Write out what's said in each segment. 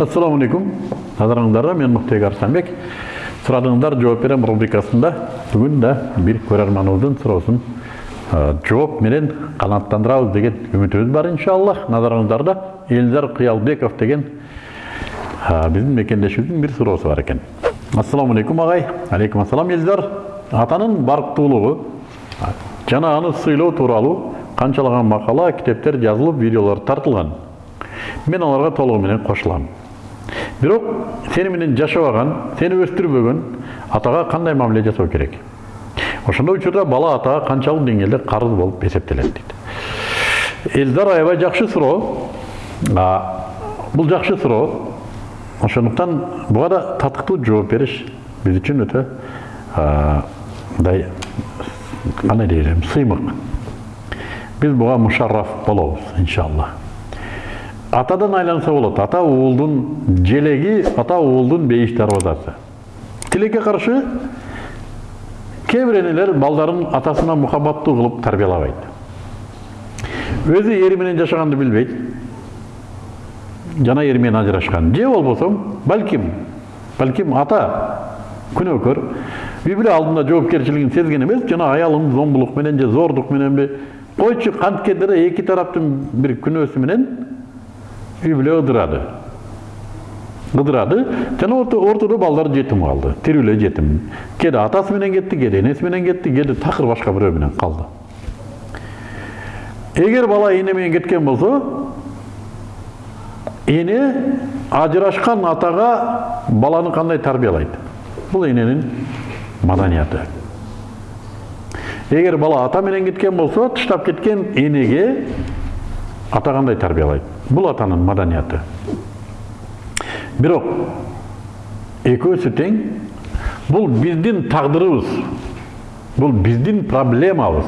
ассаламу алейкум назарыңыздарда мен мұхтек арыстанбек сұрадыңыздар жооп берем рубрикасында бүгін да бир көрерманыбыздын суроосун жооп менен канааттандырабыз деген үмүтүбүз бар иншаллах назарыңыздарда элзар кыялбеков деген биздин мекендешибиздин бир суроосу бар экен ассаламу алейкум агай алейкум ассалам элзар атанын барктуулугу жана аны сыйлоо тууралуу канчалаган макала китептер жазылып видеолор тартылган мен аларга толугу менен бирок сени менен жашабаган сени өстүрбөгөн атага кандай мамиле жасоо керек ошондой учурда бала атага канчалык деңгээлде карыз болуп эсептелет дейт элдар аябай жакшы суроо бул жакшы суроо ошондуктан буга да татыктуу жооп бериш биз үчүн өтө мындай кандай дейм сыймык биз буга мушарраф болобуз иншалла атадан айланса болот ата уулдун желеги ата уулдун бейиш дарбазасы тилекке каршы кээ балдарын атасына мухаббаттуу кылып тарбиялабайт өзү эри менен жашаганды билбейт жана ери менен ажырашкан же болбосо балким балким ата күнөөкөр үй бүлө алдында жоопкерчилигин сезген эмес жана аялын зомбулук менен же зордук мененби койчу канткенде эки тараптын бир күнөөсү менен үй бүлө ыдырады. Ыдырады. Жана ортодо балдар жетим калды тирүү эле жетим кээде атасы менен кетти кээде энеси менен кетти кээде такыр башка бирөө менен калды эгер бала эне менен кеткен болсо эне ажырашкан атага баланы кандай тарбиялайт бул эненин маданияты. Эгер бала ата менен кеткен болсо тыштап кеткен энеге ата кандай тарбиялайт бул атанын маданияты бирок экөөсү тең бул биздин тагдырыбыз бул биздин проблемабыз.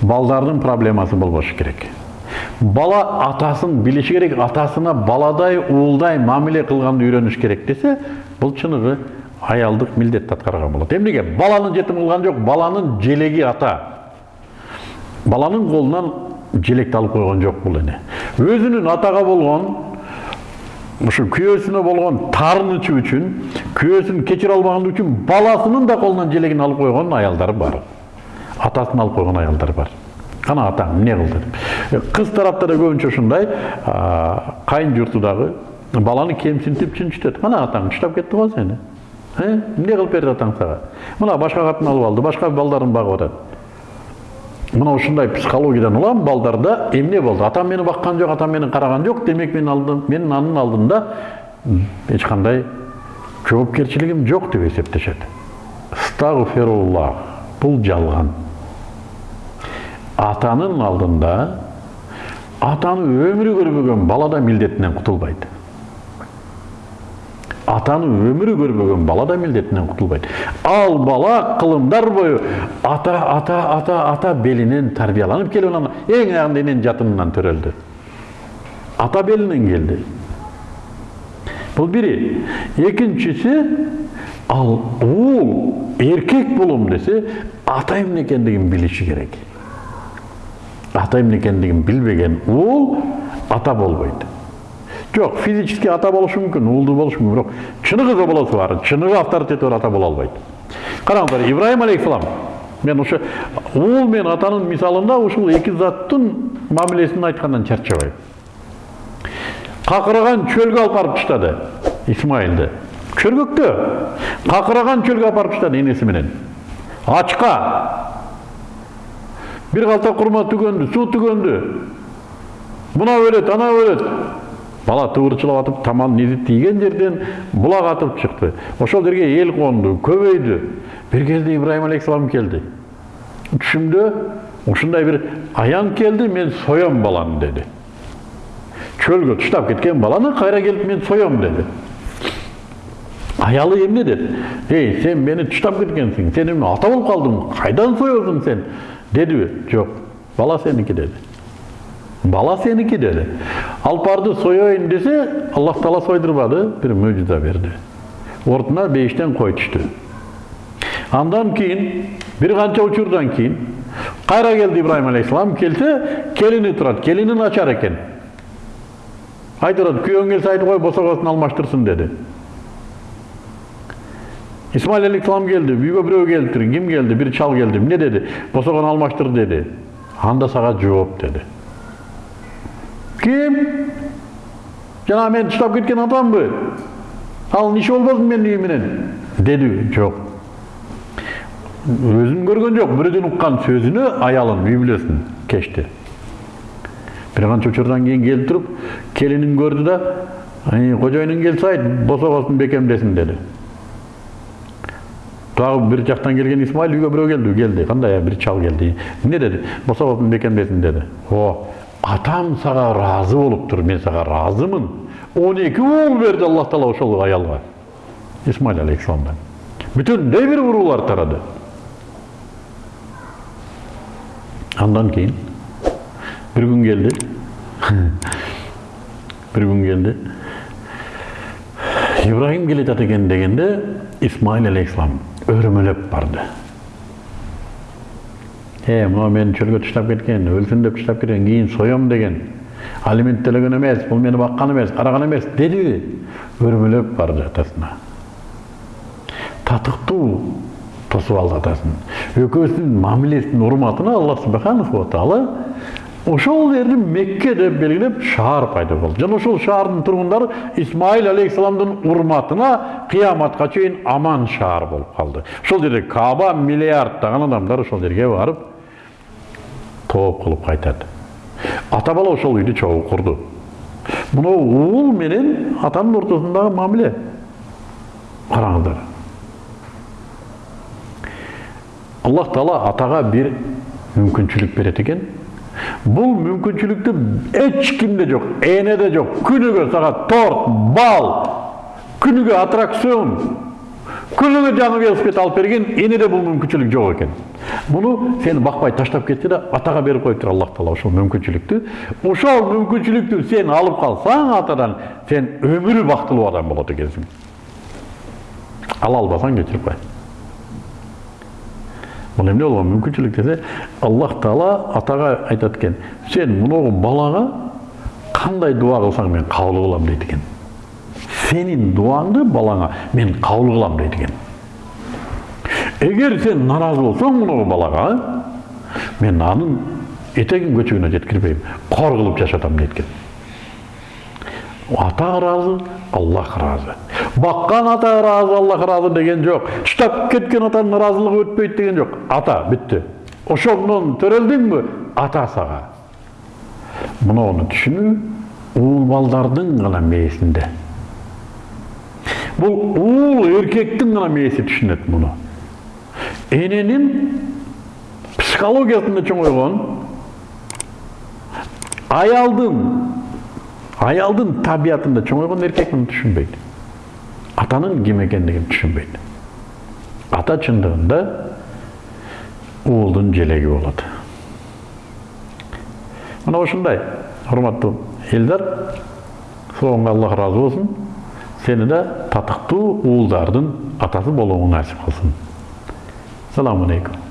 Балдардын проблемасы болбошу керек. Бала атасын билиши керек атасына баладай уулдай мамиле кылганды үйрөнүш керек десе бул чыныгы аялдык милдетти аткарган болот. Эмнеге баланы жетим кылган жок баланын желеги ата. Баланын колунан желекти алып койгон жок бул эне. Өзүнүн атага болгон ушу күйөөсүнө болгон таарынычы үчүн күйөөсүн кечире албагандыгы үчүн баласынын да колунан желегин алып койгон аялдар бар атасын алып койгон аялдар бар кана атаң эмне кылды деп кыз тарапта да көбүнчө ушундай кайын журту дагы баланы кемсинтип чынчытат кана атаң таштап кетти го сени эмне кылып берди атаң сага мына башка катын алып алды башка балдарын багып атат мына ушундай психологиядан улам балдарда эмне болду атам мени баккан жок атам мени караган жок демек мен алдым менин анын алдында эч кандай жоопкерчилигим жок деп эсептешет стагфируллах бул жалган атанын алдында атаны өмүрү көрбөгөн бала да милдетинен кутулбайт атаны өмүрү көрбөгөн бала да милдетинен кутулбайт ал бала кылымдар бою ата ата ата ата белинен тарбияланып келип анан эң аягында эненин жатынынан төрөлдү ата белинен келди бул бири экинчиси ал уул эркек болом десе ата эмне экендигин керек ата эмне экендигин билбеген уул ата болбойт жоқ физически ата болушу мүмкүн уулду болушу мүмкүн бирок чыныгы болосу бар чыныгы авторитети бар ата боло албайт караңыздар ибраим алейхисалам мен ушу уул менен атанын мисалында ушул эки заттын мамилесин айткандан чарчабайм какыраган чөлгө алып барып таштады исмайылды чөргөктө какыраган чөлгө алып барып таштады энеси менен ачка бир калта курма түгөндү суу түгөндү мына өлөт ана өлөт бала тыбырчылап атып таман изи тийген жерден булак атып чыкты ошол жерге эл конду көбөйдү бир кезде ибраим алейхисалам келди түшүмдө ушундай бир аян келди мен соем баланы деди чөлгө таштап кеткен баланы кайра келип мен соем деди аялы эмне деди эй сен мени таштап кеткенсиң сен эмне ата болуп калдың кайдан соесуң сен? Дедиби жок бала сеники деди бала сеники деді. Алып барды сояйын десе аллах тағала сойдырбады бір мөжиза берді ортына бейіштен қой түшті андан кейін бір қанша учурдан кейін қайра келді ибраһим алейхисалам келсе келіні тұрады келіні начар екен айтып атат күйөөң келсе айтып кой босогосун алмаштырсын деди исмаил алейхисалам келди үйгө бирөө келиптир ким келди бир чал келди эмне деди босогону алмаштыр деди анда сага жооп ким мени таштап кеткен атамбы ал иши болбосун менин үйүм менен деди жок өзүн көргөн жок бирөөдөн уккан сөзүнө аялын үй бүлөсүн кечти бир канча учурдан кийин келип туруп келинин көрдү да кожоюнуң келсе айт босогосун бекемдесин деди дагы бир жактан келген исмаил үйгө бирөө келди келди кандай бир чал келди эмне деди босогосун бекемдесин деди о атам сага ыраазы болуптур мен сага ыраазымын он эки уул берди аллах таала ошол аялга исмаил алейхисаламдан бүтүндөй бир уруулар тарады андан кийин бир күн келди бир күн келди ибрахим келатат экен дегенде исмаил алейхисалам өрмөлөп барды е мынау мени чөлгө таштап кеткен өлсүн деп таштап кеткен кийин соем деген алимент төлөгөн эмес бул мени баккан эмес караган эмес дедиби өрмөлөп барды атасына татыктуу тосуп алды атасын экөөсүнүн мамилесинин урматына аллах субханаху таала ошол жерди мекке деп белгилеп шаар пайда болду жана ошол шаардын тургундары исмаил алейхисаламдын урматына кыяматка чейин аман шаар болуп калды ошол жерде кааба миллиарддаган адамдар ошол жерге барып тооп кылып кайтат ата бала ошол үйдү чогуу курду мынау уул менен атанын ортосундагы мамиле караңыздар аллах таала атага бир мүмкүнчүлүк берет экен бул мүмкүнчүлүктү эч кимде жок энеде жок күнүгө сага торт бал. Күнүгө аттракцион. Күнүгө жаңы велосипед алып берген энеде бул мүмкүнчүлүк жок экен. Муну сени бакпай таштап кетти да атага берип коюптур аллах таала ошол мүмкүнчүлүктү ошол мүмкүнчүлүктү сен алып калсаң атадан сен өмүрү бактылуу адам болот экенсиң. Ала албасаң кечирип кой. Бұл эмне болгон мүмкүнчүлүк десе аллах таала атага айтат экен сен мынау балага кандай дуа кылсаң мен кабыл кылам дейт экен. Сенин дуаңды балаңа мен кабыл кылам дейт экен эгер сен наразы болсоң мынау балага мен анын этегин көчөгүнө жеткирбейм кор кылып жашатам дейт экен ата ыраазы аллах ыраазы баккан ата ыраазы аллах ыраазы деген жок таштап кеткен атанын ыраазылыгы өтпөйт деген жок ата бүттү ошондон төрөлдүңбү ата сага муну түшүнүү уул балдардын гана мээсинде бул уул эркектин гана мээси түшүнөт муну эненин психологиясында чоңойгон аялдын аялдын табиятында чоңойгон эркек муну түшүнбөйт атанын ким экендигин ата чындыгында уулдун желеги болот мына ушундай урматтуу элдар соңго аллах ыраазы болсун сени да татыктуу уулдардын атасы болууңу насип кылсын саламу алейкум.